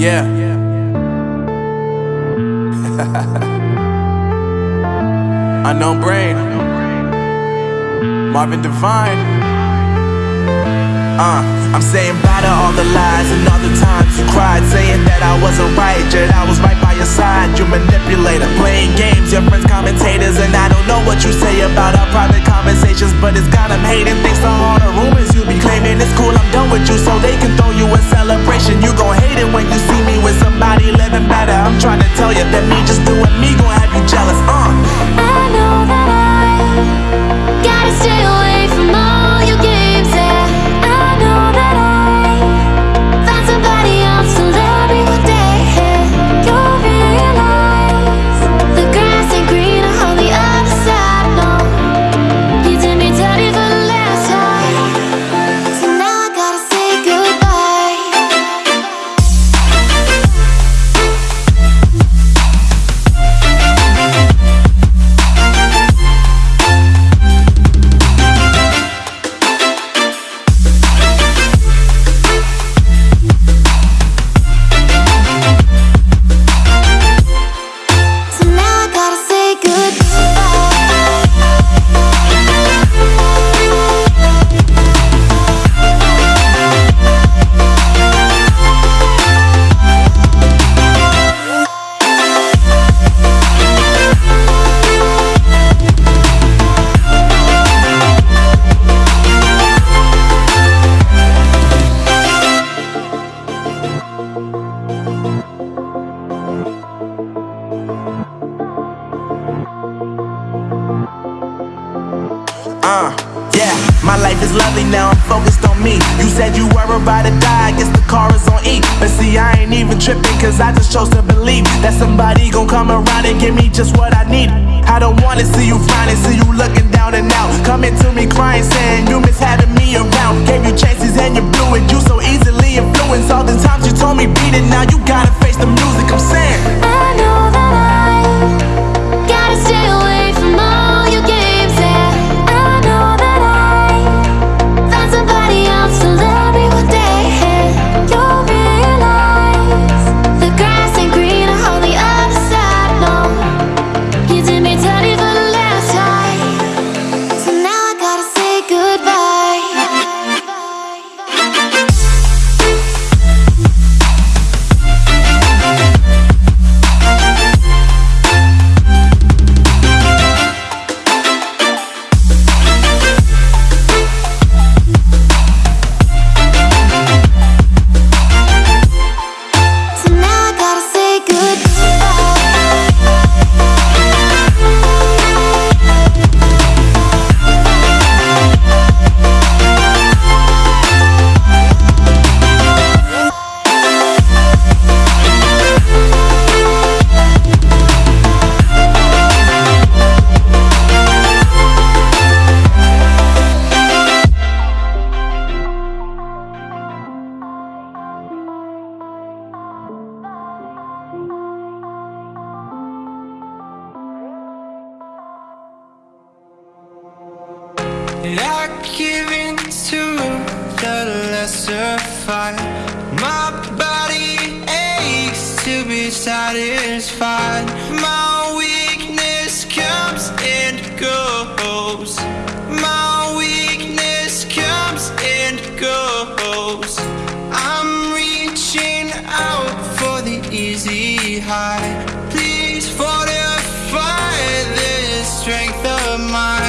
Yeah. Unknown brain. Marvin Divine. Uh, I'm saying bye to all the lies and all the times you cried, saying that I wasn't right, yet I was right by your side. You manipulator, playing games, your friends commentators, and I don't know what you say about our private conversations, but it's got them hating. Thanks to all the rumors you be claiming, it's cool. I'm done with you, so they can gotta Uh, yeah, my life is lovely now, I'm focused on me. You said you were about to die, I guess the car is on E. But see, I ain't even tripping, cause I just chose to believe that somebody gon' come around and give me just what I need. I don't wanna see you frowning, see you looking down and out. Coming to me crying, saying you miss having me around. Gave you I give in to the lesser fight. My body aches to be satisfied. My weakness comes and goes. My weakness comes and goes. I'm reaching out for the easy high. Please fortify this strength of mine